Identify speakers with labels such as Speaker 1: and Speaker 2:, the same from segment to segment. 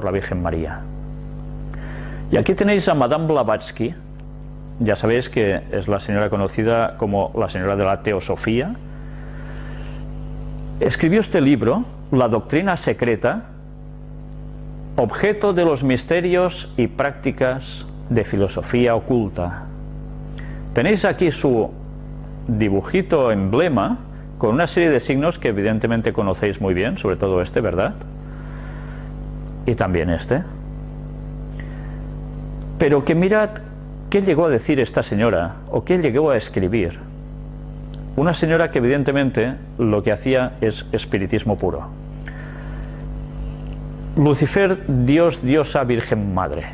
Speaker 1: por la Virgen María. Y aquí tenéis a Madame Blavatsky, ya sabéis que es la señora conocida como la señora de la Teosofía. Escribió este libro, La Doctrina Secreta, objeto de los misterios y prácticas de filosofía oculta. Tenéis aquí su dibujito emblema con una serie de signos que evidentemente conocéis muy bien, sobre todo este, ¿verdad? Y también este. Pero que mirad qué llegó a decir esta señora o qué llegó a escribir. Una señora que evidentemente lo que hacía es espiritismo puro. Lucifer, Dios, diosa, Virgen Madre.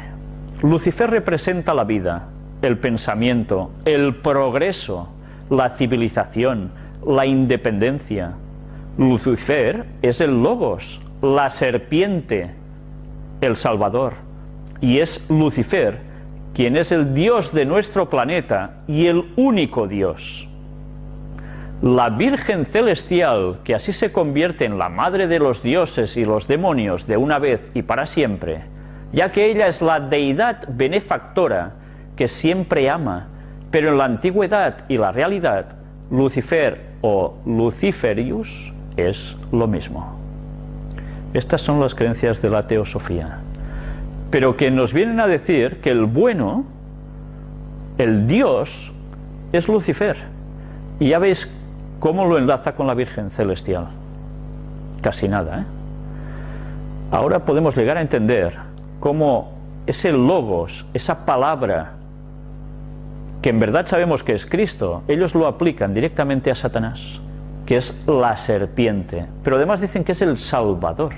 Speaker 1: Lucifer representa la vida, el pensamiento, el progreso, la civilización, la independencia. Lucifer es el logos, la serpiente, el Salvador. Y es Lucifer quien es el Dios de nuestro planeta y el único Dios. La Virgen Celestial, que así se convierte en la madre de los dioses y los demonios de una vez y para siempre, ya que ella es la deidad benefactora que siempre ama, pero en la antigüedad y la realidad, Lucifer o Luciferius es lo mismo. Estas son las creencias de la teosofía. Pero que nos vienen a decir que el bueno, el Dios, es Lucifer. Y ya veis cómo lo enlaza con la Virgen Celestial. Casi nada, ¿eh? Ahora podemos llegar a entender cómo ese logos, esa palabra que en verdad sabemos que es Cristo, ellos lo aplican directamente a Satanás, que es la serpiente, pero además dicen que es el Salvador.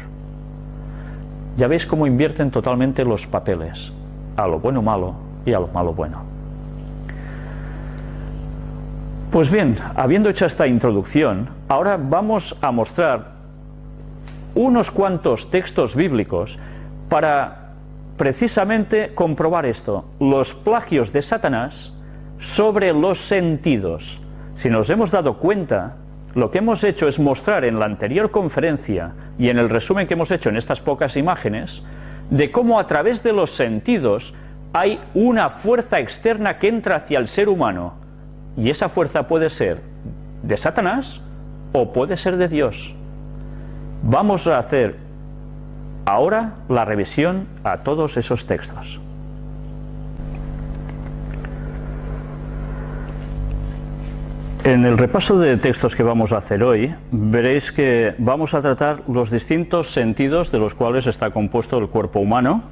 Speaker 1: Ya veis cómo invierten totalmente los papeles, a lo bueno malo y a lo malo bueno. Pues bien, habiendo hecho esta introducción, ahora vamos a mostrar unos cuantos textos bíblicos para precisamente comprobar esto, los plagios de Satanás sobre los sentidos. Si nos hemos dado cuenta, lo que hemos hecho es mostrar en la anterior conferencia y en el resumen que hemos hecho en estas pocas imágenes, de cómo a través de los sentidos hay una fuerza externa que entra hacia el ser humano, y esa fuerza puede ser de Satanás o puede ser de Dios. Vamos a hacer ahora la revisión a todos esos textos. En el repaso de textos que vamos a hacer hoy, veréis que vamos a tratar los distintos sentidos de los cuales está compuesto el cuerpo humano,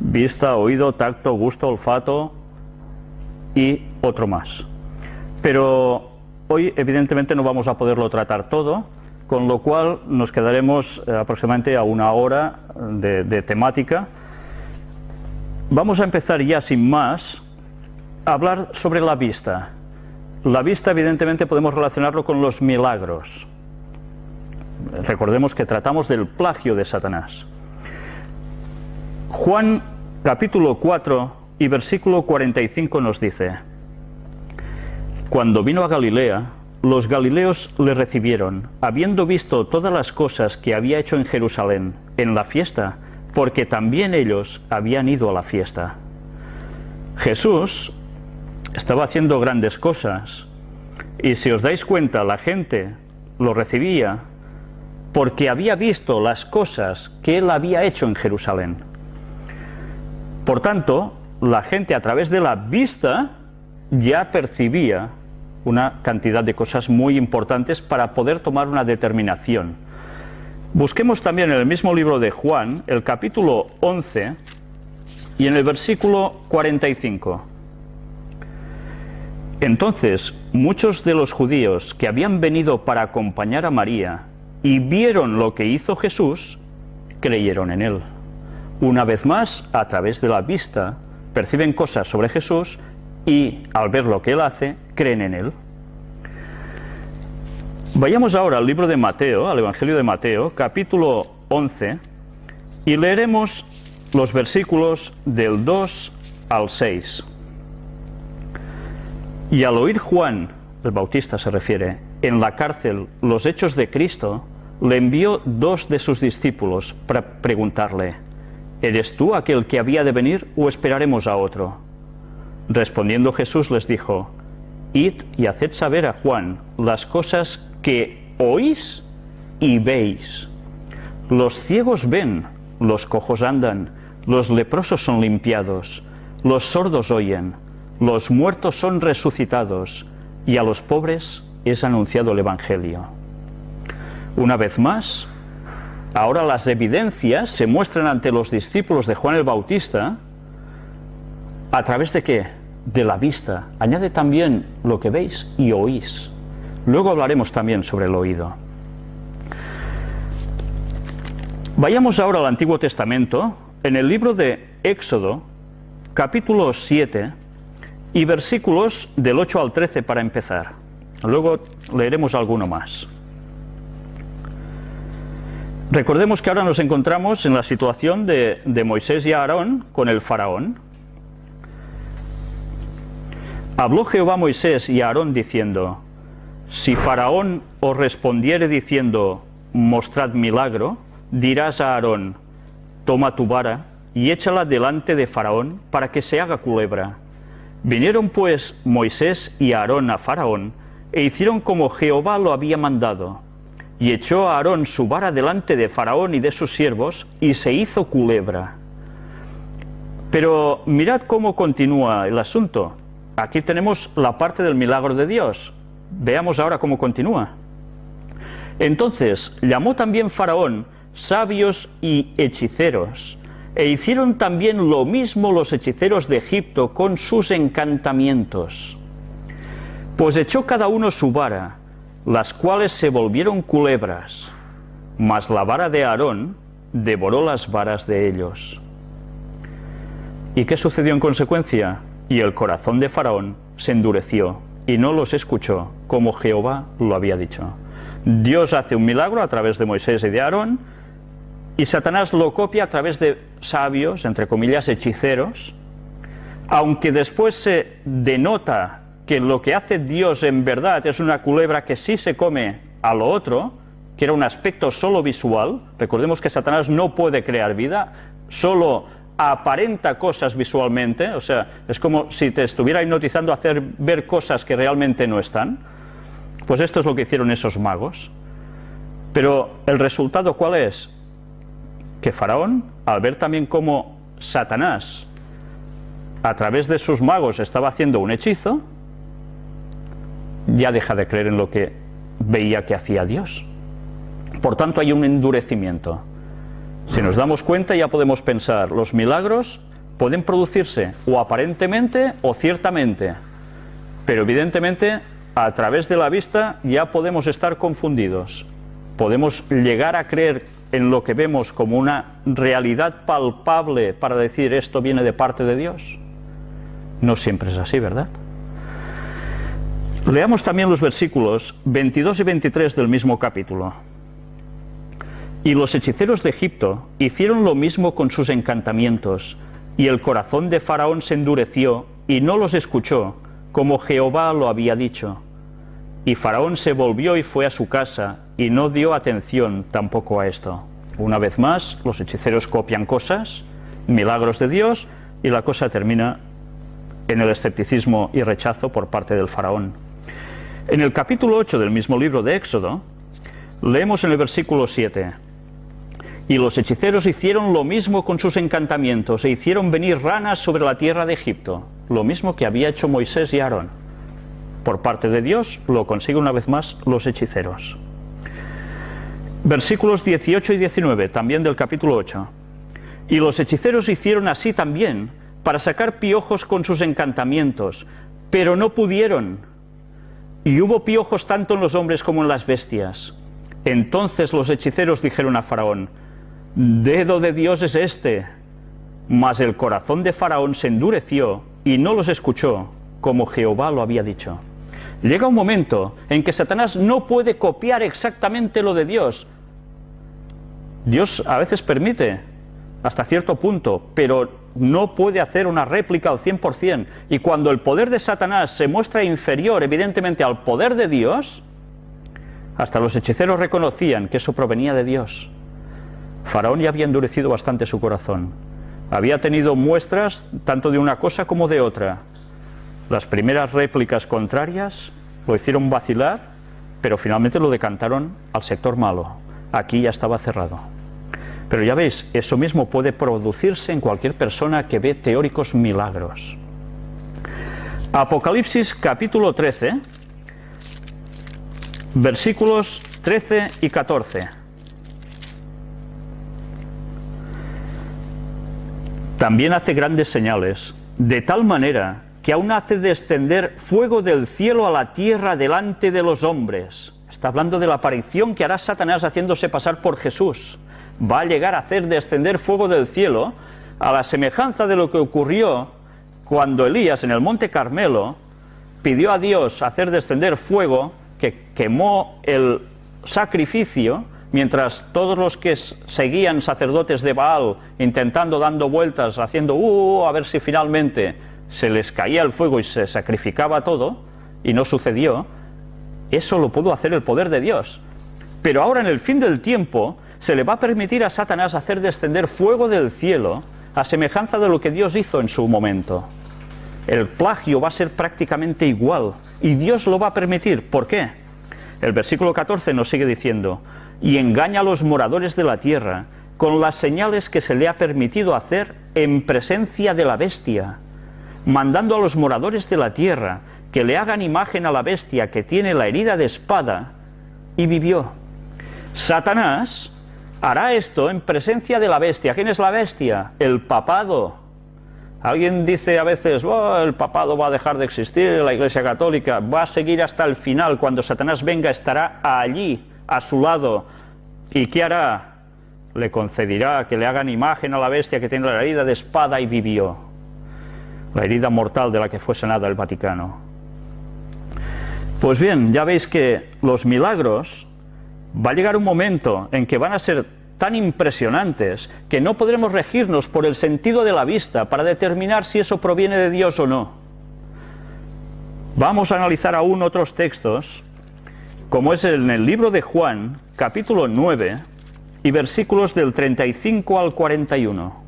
Speaker 1: vista, oído, tacto, gusto, olfato y otro más. Pero hoy evidentemente no vamos a poderlo tratar todo, con lo cual nos quedaremos eh, aproximadamente a una hora de, de temática. Vamos a empezar ya sin más a hablar sobre la vista. La vista, evidentemente, podemos relacionarlo con los milagros. Recordemos que tratamos del plagio de Satanás. Juan capítulo 4 y versículo 45 nos dice, Cuando vino a Galilea, los galileos le recibieron, habiendo visto todas las cosas que había hecho en Jerusalén, en la fiesta, porque también ellos habían ido a la fiesta. Jesús estaba haciendo grandes cosas. Y si os dais cuenta, la gente lo recibía porque había visto las cosas que él había hecho en Jerusalén. Por tanto, la gente a través de la vista ya percibía una cantidad de cosas muy importantes para poder tomar una determinación. Busquemos también en el mismo libro de Juan, el capítulo 11 y en el versículo 45. Entonces muchos de los judíos que habían venido para acompañar a María y vieron lo que hizo Jesús, creyeron en él. Una vez más, a través de la vista, perciben cosas sobre Jesús y al ver lo que él hace, creen en él. Vayamos ahora al libro de Mateo, al Evangelio de Mateo, capítulo 11, y leeremos los versículos del 2 al 6. Y al oír Juan, el Bautista se refiere, en la cárcel los hechos de Cristo, le envió dos de sus discípulos para preguntarle, ¿eres tú aquel que había de venir o esperaremos a otro? Respondiendo Jesús les dijo, Id y haced saber a Juan las cosas que oís y veis. Los ciegos ven, los cojos andan, los leprosos son limpiados, los sordos oyen, los muertos son resucitados, y a los pobres es anunciado el Evangelio. Una vez más, ahora las evidencias se muestran ante los discípulos de Juan el Bautista a través de qué? De la vista. Añade también lo que veis y oís. Luego hablaremos también sobre el oído. Vayamos ahora al Antiguo Testamento, en el libro de Éxodo, capítulo 7 y versículos del 8 al 13 para empezar. Luego leeremos alguno más. Recordemos que ahora nos encontramos en la situación de, de Moisés y Aarón con el faraón. Habló Jehová a Moisés y a Aarón diciendo, Si faraón os respondiere diciendo, mostrad milagro, dirás a Aarón, toma tu vara y échala delante de Faraón para que se haga culebra. Vinieron pues Moisés y Aarón a Faraón e hicieron como Jehová lo había mandado. Y echó a Aarón su vara delante de Faraón y de sus siervos y se hizo culebra. Pero mirad cómo continúa el asunto. Aquí tenemos la parte del milagro de Dios. Veamos ahora cómo continúa. Entonces llamó también Faraón sabios y hechiceros, e hicieron también lo mismo los hechiceros de Egipto con sus encantamientos. Pues echó cada uno su vara, las cuales se volvieron culebras, mas la vara de Aarón devoró las varas de ellos. ¿Y qué sucedió en consecuencia? Y el corazón de Faraón se endureció y no los escuchó, como Jehová lo había dicho. Dios hace un milagro a través de Moisés y de Aarón, y Satanás lo copia a través de sabios, entre comillas, hechiceros, aunque después se denota que lo que hace Dios en verdad es una culebra que sí se come a lo otro, que era un aspecto solo visual, recordemos que Satanás no puede crear vida, solo aparenta cosas visualmente, o sea, es como si te estuviera hipnotizando a hacer ver cosas que realmente no están, pues esto es lo que hicieron esos magos. Pero el resultado cuál es? Que Faraón, al ver también cómo Satanás, a través de sus magos, estaba haciendo un hechizo, ya deja de creer en lo que veía que hacía Dios. Por tanto, hay un endurecimiento. Si nos damos cuenta, ya podemos pensar, los milagros pueden producirse o aparentemente o ciertamente, pero evidentemente a través de la vista ya podemos estar confundidos. Podemos llegar a creer en lo que vemos como una realidad palpable para decir esto viene de parte de Dios? No siempre es así, ¿verdad? Leamos también los versículos 22 y 23 del mismo capítulo. Y los hechiceros de Egipto hicieron lo mismo con sus encantamientos, y el corazón de Faraón se endureció y no los escuchó, como Jehová lo había dicho. Y Faraón se volvió y fue a su casa, y no dio atención tampoco a esto. Una vez más, los hechiceros copian cosas, milagros de Dios, y la cosa termina en el escepticismo y rechazo por parte del faraón. En el capítulo 8 del mismo libro de Éxodo, leemos en el versículo 7, y los hechiceros hicieron lo mismo con sus encantamientos, e hicieron venir ranas sobre la tierra de Egipto, lo mismo que había hecho Moisés y Aarón. Por parte de Dios lo consigue una vez más los hechiceros. Versículos 18 y 19, también del capítulo 8. Y los hechiceros hicieron así también, para sacar piojos con sus encantamientos, pero no pudieron. Y hubo piojos tanto en los hombres como en las bestias. Entonces los hechiceros dijeron a Faraón, Dedo de Dios es este. Mas el corazón de Faraón se endureció y no los escuchó, como Jehová lo había dicho. Llega un momento en que Satanás no puede copiar exactamente lo de Dios, Dios a veces permite hasta cierto punto, pero no puede hacer una réplica al 100%. Y cuando el poder de Satanás se muestra inferior evidentemente al poder de Dios, hasta los hechiceros reconocían que eso provenía de Dios. Faraón ya había endurecido bastante su corazón. había tenido muestras tanto de una cosa como de otra. Las primeras réplicas contrarias lo hicieron vacilar, pero finalmente lo decantaron al sector malo. Aquí ya estaba cerrado. Pero ya veis, eso mismo puede producirse en cualquier persona que ve teóricos milagros. Apocalipsis capítulo 13, versículos 13 y 14. También hace grandes señales, de tal manera que aún hace descender fuego del cielo a la tierra delante de los hombres. Está hablando de la aparición que hará Satanás haciéndose pasar por Jesús. Va a llegar a hacer descender fuego del cielo a la semejanza de lo que ocurrió cuando Elías en el monte Carmelo pidió a Dios hacer descender fuego que quemó el sacrificio mientras todos los que seguían sacerdotes de Baal intentando dando vueltas haciendo uh, a ver si finalmente se les caía el fuego y se sacrificaba todo y no sucedió eso lo pudo hacer el poder de Dios pero ahora en el fin del tiempo se le va a permitir a Satanás hacer descender fuego del cielo a semejanza de lo que Dios hizo en su momento el plagio va a ser prácticamente igual y Dios lo va a permitir. ¿Por qué? El versículo 14 nos sigue diciendo, y engaña a los moradores de la tierra con las señales que se le ha permitido hacer en presencia de la bestia, mandando a los moradores de la tierra que le hagan imagen a la bestia que tiene la herida de espada y vivió. Satanás hará esto en presencia de la bestia. ¿Quién es la bestia? El papado Alguien dice a veces, oh, el papado va a dejar de existir, la Iglesia Católica va a seguir hasta el final, cuando Satanás venga estará allí, a su lado. ¿Y qué hará? Le concederá que le hagan imagen a la bestia que tiene la herida de espada y vivió. La herida mortal de la que fue sanada el Vaticano. Pues bien, ya veis que los milagros, va a llegar un momento en que van a ser tan impresionantes que no podremos regirnos por el sentido de la vista para determinar si eso proviene de Dios o no. Vamos a analizar aún otros textos, como es en el libro de Juan, capítulo 9, y versículos del 35 al 41.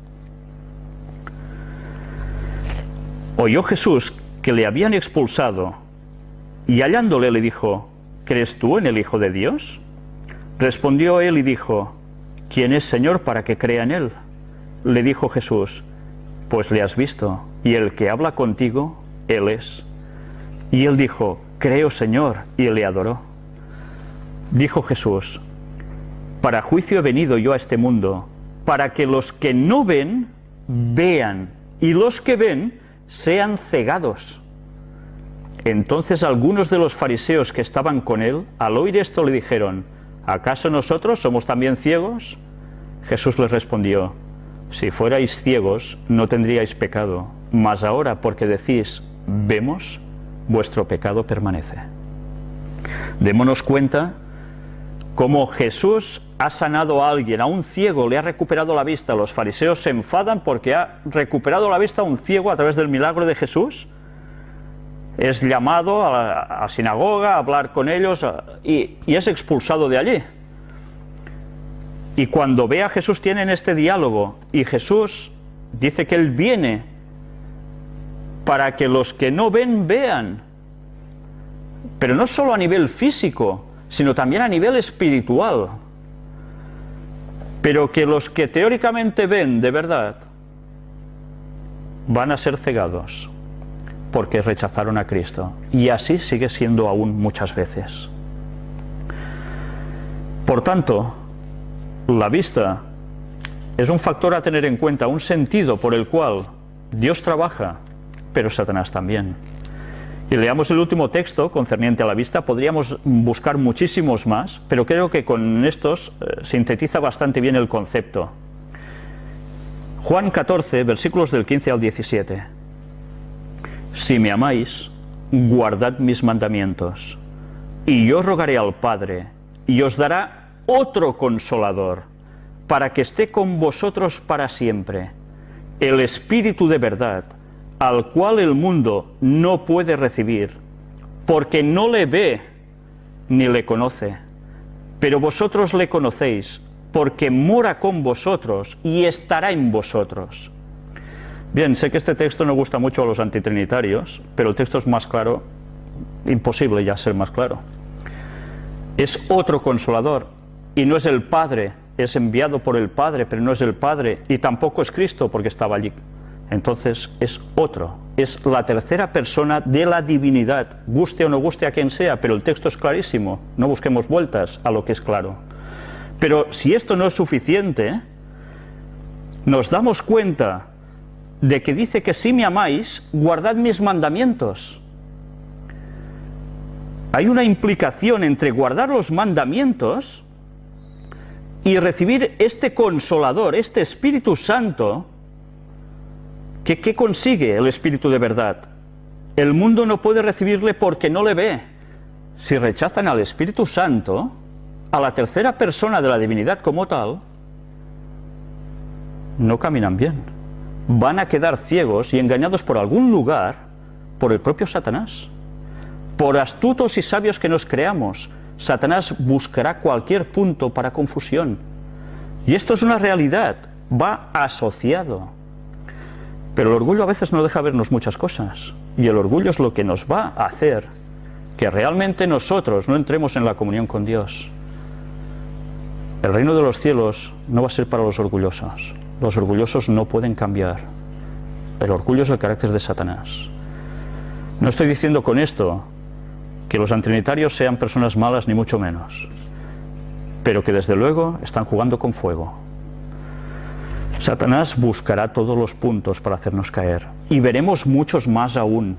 Speaker 1: Oyó Jesús que le habían expulsado, y hallándole le dijo, ¿crees tú en el Hijo de Dios? Respondió él y dijo, ¿Quién es Señor para que crea en Él? Le dijo Jesús, pues le has visto, y el que habla contigo, Él es. Y él dijo, creo Señor, y le adoró. Dijo Jesús, para juicio he venido yo a este mundo, para que los que no ven, vean, y los que ven, sean cegados. Entonces algunos de los fariseos que estaban con él, al oír esto, le dijeron, ¿acaso nosotros somos también ciegos? Jesús les respondió, si fuerais ciegos no tendríais pecado, mas ahora porque decís, vemos, vuestro pecado permanece. Démonos cuenta cómo Jesús ha sanado a alguien, a un ciego le ha recuperado la vista. Los fariseos se enfadan porque ha recuperado la vista a un ciego a través del milagro de Jesús es llamado a la sinagoga a hablar con ellos y, y, es expulsado de allí. Y cuando ve a Jesús tienen este diálogo y Jesús dice que Él viene para que los que no ven vean. Pero no solo a nivel físico, sino también a nivel espiritual. Pero que los que teóricamente ven de verdad van a ser cegados porque rechazaron a Cristo. Y así sigue siendo aún muchas veces. Por tanto, la vista es un factor a tener en cuenta, un sentido por el cual Dios trabaja, pero Satanás también. Y leamos el último texto concerniente a la vista, podríamos buscar muchísimos más, pero creo que con estos eh, sintetiza bastante bien el concepto. Juan 14, versículos del 15 al 17. Si me amáis, guardad mis mandamientos, y yo rogaré al Padre, y os dará otro consolador, para que esté con vosotros para siempre, el Espíritu de verdad, al cual el mundo no puede recibir, porque no le ve ni le conoce. Pero vosotros le conocéis, porque mora con vosotros y estará en vosotros. Bien, sé que este texto no gusta mucho a los antitrinitarios, pero el texto es más claro, imposible ya ser más claro. Es otro consolador y no es el Padre, es enviado por el Padre, pero no es el Padre y tampoco es Cristo porque estaba allí. Entonces es otro, es la tercera persona de la divinidad, guste o no guste a quien sea, pero el texto es clarísimo, no busquemos vueltas a lo que es claro. Pero si esto no es suficiente, nos damos cuenta de que dice que si me amáis, guardad mis mandamientos. Hay una implicación entre guardar los mandamientos y recibir este consolador, este Espíritu Santo, ¿qué consigue el Espíritu de verdad? El mundo no puede recibirle porque no le ve. Si rechazan al Espíritu Santo, a la tercera persona de la divinidad como tal, no caminan bien. Van a quedar ciegos y engañados por algún lugar por el propio Satanás. Por astutos y sabios que nos creamos, Satanás buscará cualquier punto para confusión. Y esto es una realidad, va asociado. Pero el orgullo a veces no deja vernos muchas cosas. Y el orgullo es lo que nos va a hacer que realmente nosotros no entremos en la comunión con Dios. El reino de los cielos no va a ser para los orgullosos. Los orgullosos no pueden cambiar. El orgullo es el carácter de Satanás. No estoy diciendo con esto que los antrinitarios sean personas malas ni mucho menos, pero que desde luego están jugando con fuego. Satanás buscará todos los puntos para hacernos caer. Y veremos muchos más aún